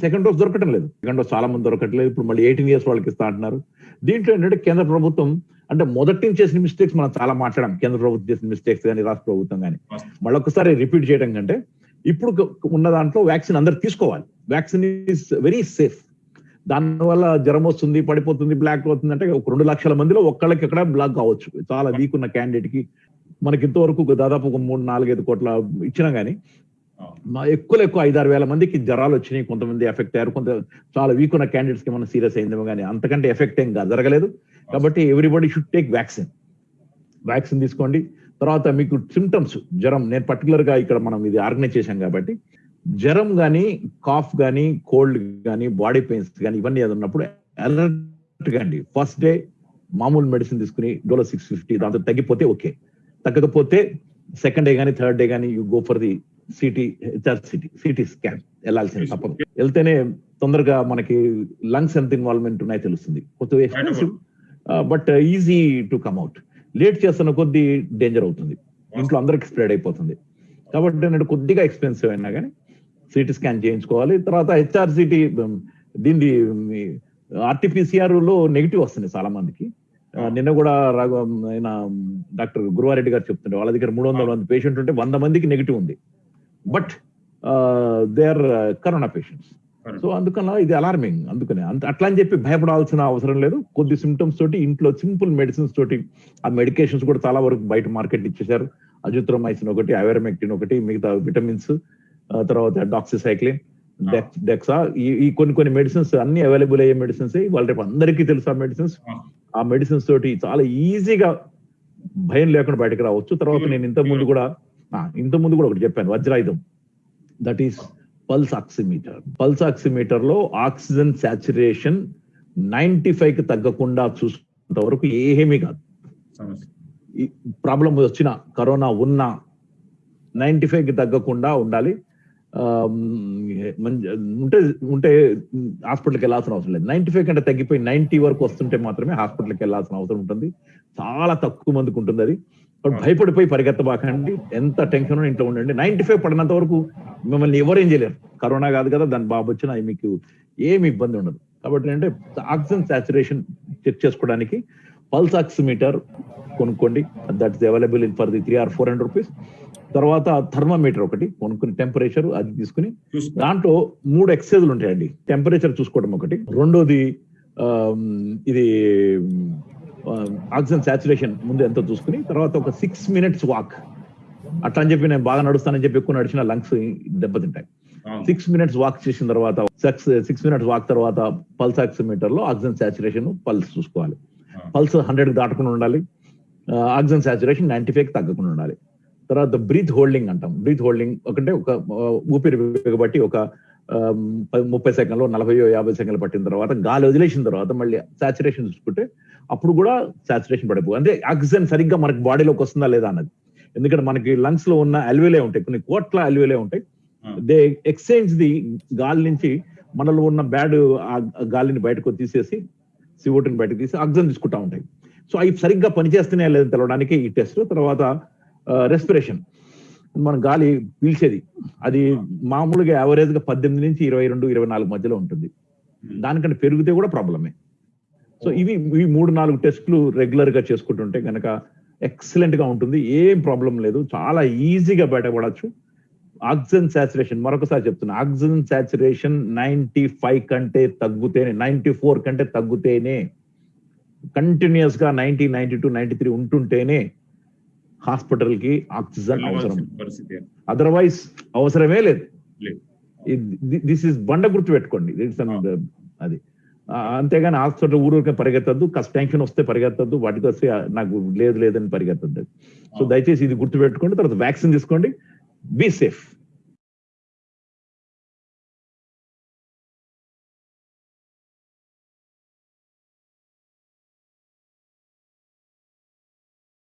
Second dose దొరకటం లేదు. Second dose చాలా మంది దొరకట్లేదు. ఇప్పుడు మళ్ళీ ఎయిటీన్ ఇయర్స్ వాళ్ళకి ఇస్తా అంటున్నారు. దీంట్లో ఏంటంటే కేంద్ర ప్రభుత్వం అంటే మొదటి నుంచి చేసిన మిస్టేక్స్ మనం చాలా మాట్లాడాం. కేంద్ర ప్రభుత్వం చేసిన మిస్టేక్స్ కానీ రాష్ట్ర ప్రభుత్వం కానీ మళ్ళీ ఒకసారి రిపీట్ చేయడం కంటే ఇప్పుడు ఉన్న దాంట్లో వ్యాక్సిన్ అందరు తీసుకోవాలి. వ్యాక్సిన్ ఈస్ వెరీ సేఫ్ దానివల్ల జ్వరం వస్తుంది పడిపోతుంది బ్లాక్ అవుతుంది అంటే ఒక రెండు లక్షల మందిలో ఒక్కళ్ళకి ఎక్కడ బ్లాక్ కావచ్చు. చాలా వీక్ ఉన్న క్యాండిడేట్కి మనకి ఇంతవరకు దాదాపు ఒక మూడు నాలుగైదు కోట్ల ఇచ్చినా గానీ మా ఎక్కువ ఎక్కువ ఐదారు వేల మందికి జ్వరాలు వచ్చినాయి. కొంతమంది ఎఫెక్ట్ అయ్యారు. కొంత చాలా వీక్ ఉన్న క్యాండిడేట్స్కి ఏమైనా సీరియస్ అయిందేమో కానీ అంతకంటే ఎఫెక్ట్ ఏం కాదు, జరగలేదు. కాబట్టి everybody should take vaccine vaccine తీసుకోండి. తర్వాత మీకు సిమ్టమ్స్ జ్వరం. నేను పర్టికులర్గా ఇక్కడ మనం ఇది ఆర్గనైజ్ చేశాం కాబట్టి జ్వరం కానీ కాఫ్ కానీ కోల్డ్ కానీ బాడీ పెయిన్స్ కానీ ఇవన్నీ ఏదో ఉన్నప్పుడు అలర్ట్ అండి. ఫస్ట్ డే మామూలు మెడిసిన్ తీసుకుని డోలో సిక్స్ ఫిఫ్టీ దాంతో తగ్గిపోతే ఓకే తగ్గకపోతే సెకండ్ డే కానీ థర్డ్ డే కానీ you go for the CT HR CT CT scan వెళ్ళాల్సింది తప్పదు. వెళ్తేనే తొందరగా మనకి లంగ్స్ ఎంత ఇన్వాల్వ్మెంట్ ఉన్నాయో తెలుస్తుంది. కొద్దిగా expensive but easy to come out late చేస్తున్న కొద్దీ డేంజర్ అవుతుంది. ఇంట్లో అందరికి స్ప్రెడ్ అయిపోతుంది. కాబట్టి నేను కొద్దిగా ఎక్స్పెన్సివ్ అయినా కానీ సిటీ స్కాన్ చేయించుకోవాలి. తర్వాత హెచ్ఆర్ సిటీ దీన్ని ఆర్టీపీసీఆర్లో నెగిటివ్ వస్తుంది చాలా మందికి. నిన్న కూడా ఆయన డాక్టర్ గురువారెడ్డి గారు చెప్తుండే వాళ్ళ దగ్గర మూడు వందల మంది పేషెంట్ ఉంటే వంద మందికి నెగిటివ్ ఉంది. But they are corona patients so అందుకని ఇది అలార్మింగ్ అందుకనే అంత అట్లా అని చెప్పి భయపడాల్సిన అవసరం లేదు. కొద్ది సిమ్టమ్స్ తోటి ఇంట్లో సింపుల్ మెడిసిన్స్ తోటి ఆ మెడికేషన్స్ కూడా చాలా వరకు బయట మార్కెట్ ఇచ్చేసారు అజిత్రోమైసిన్ ఒకటి ఐవరమెక్టిన్ ఒకటి మిగతా విటమిన్స్ తర్వాత డాక్సిసైక్లిన్ డెక్సా ఈ ఈ కొన్ని కొన్ని మెడిసిన్స్ అన్ని అవైలబుల్ అయ్యే మెడిసిన్స్ వాళ్ళ రేపు అందరికీ తెలుసు ఆ మెడిసిన్స్ ఆ. మెడిసిన్స్ తోటి చాలా ఈజీగా భయం లేకుండా బయటకు రావచ్చు. తర్వాత నేను ఇంత ముందు కూడా ఆ, ఇంత ముందు కూడా ఒకటి చెప్పాను వజ్రాయుధం. That is pulse oximeter pulse ఆక్సిమీటర్లో oxygen saturation ninety ఫైవ్కి తగ్గకుండా చూసుకున్నంత వరకు ఏమీ కాదు. ప్రాబ్లం వచ్చిన కరోనా ఉన్నా నైన్టీ ఫైవ్కి తగ్గకుండా ఉండాలి ఉంటే ఉంటే హాస్పిటల్కి వెళ్ళాల్సిన అవసరం లేదు. నైన్టీ ఫైవ్ కంటే తగ్గిపోయి నైన్టీ వరకు వస్తుంటే మాత్రమే హాస్పిటల్కి వెళ్ళాల్సిన అవసరం ఉంటుంది. చాలా తక్కువ మందికి ఉంటుంది అది. భయపడిపోయి పరిగెత్తబాకండి. ఎంత టెన్షన్ ఇంట్లో ఉండండి. నైన్టీ ఫైవ్ పడినంత వరకు మిమ్మల్ని ఎవరేం చేయలేరు. కరోనా కాదు కదా దాని బాబు వచ్చినా మీకు ఏమి ఇబ్బంది ఉండదు. కాబట్టి అంటే ఆక్సిజన్ సాచురేషన్ చెక్ చేసుకోవడానికి పల్స్ ఆక్సిమీటర్ కొనుక్కోండి. That is available in for the three or four hundred rupees తర్వాత థర్మామీటర్ ఒకటి కొనుక్కుని టెంపరేచర్ అది తీసుకుని. దాంట్లో మూడు ఎక్సైజ్లు ఉంటాయండి. టెంపరేచర్ చూసుకోవడం ఒకటి. రెండోది ఇది ఆక్సిజన్ సాచురేషన్ ముందు ఎంతో చూసుకుని తర్వాత ఒక సిక్స్ మినిట్స్ వాక్ అట్లా అని చెప్పి నేను బాగా నడుస్తానని చెప్పి ఎక్కువ నడిచిన లంగ్స్ దెబ్బతింటాయి. సిక్స్ మినిట్స్ వాక్ చేసిన తర్వాత సిక్స్ సిక్స్ మినిట్స్ వాక్ తర్వాత పల్స్ ఆక్సిమీటర్లో ఆక్సిజన్ సాచురేషన్ పల్స్ చూసుకోవాలి. పల్స్ హండ్రెడ్ దాటకుండా ఉండాలి. ఆక్సిజన్ సాచురేషన్ నైన్టీ ఫైవ్ తగ్గకుండా ఉండాలి. తర్వాత బ్రీత్ హోల్డింగ్ అంటాం. బ్రీత్ హోల్డింగ్ ఒకటే ఒక ఊపిరి బిగబట్టి ఒక ముప్పై సెకండ్లు నలభై యాభై సెకండ్లు పట్టిన తర్వాత గాలి వదిలేసిన తర్వాత మళ్ళీ సాచురేషన్ చూసుకుంటే అప్పుడు కూడా సాచురేషన్ పడిపో అంటే ఆక్సిజన్ సరిగ్గా మనకి బాడీలోకి వస్తుందా లేదా అన్నది. ఎందుకంటే మనకి లంగ్స్లో ఉన్న అల్వేలే ఉంటాయి కొన్ని కోట్ల అల్వేలే ఉంటాయి. దే ఎక్స్చేంజ్ ది గాలి నుంచి మనలో ఉన్న బ్యాడ్ గాలిని బయటకు తీసేసి సివోటిని బయటకు తీసి ఆక్సిజన్ తీసుకుంటా ఉంటాయి. సో అవి సరిగ్గా పనిచేస్తున్నాయా లేదని తెలవడానికి ఈ టెస్ట్ తర్వాత రెస్పిరేషన్ మన గాలి పీల్చేది. అది మామూలుగా యావరేజ్గా పద్దెనిమిది నుంచి ఇరవై రెండు ఇరవై నాలుగు మధ్యలో ఉంటుంది. దానికంటే పెరిగితే కూడా ప్రాబ్లమే సో ఇవి ఈ మూడు నాలుగు టెస్టులు రెగ్యులర్గా చేసుకుంటుంటే కనుక ఎక్సలెంట్గా ఉంటుంది. ఏం ప్రాబ్లం లేదు. చాలా ఈజీగా బయటపడచ్చు. ఆక్సిజన్ సాచురేషన్ మరొకసారి చెప్తున్నా. ఆక్సిజన్ సాచురేషన్ నైన్టీ ఫైవ్ కంటే తగ్గుతేనే నైన్టీ ఫోర్ కంటే తగ్గుతేనే కంటిన్యూస్గా ninety ninety two ninety three ఉంటుంటేనే హాస్పిటల్కి ఆక్సిజన్ అవసరం. పరిస్థితి అదర్వైజ్ అవసరమే లేదు. దిస్ ఇస్ బండ గుర్తు పెట్టుకోండి. అది. అంతేగాని హాస్పిటల్ ఊరూరికే పరిగెత్తద్దు కష్ట టెన్షన్ వస్తే పరిగెత్తద్దు వాటికి వస్తే నాకు లేదు లేదని పరిగెత్తద్దు. సో దయచేసి ఇది గుర్తు పెట్టుకోండి తర్వాత వ్యాక్సిన్ తీసుకోండి. Be safe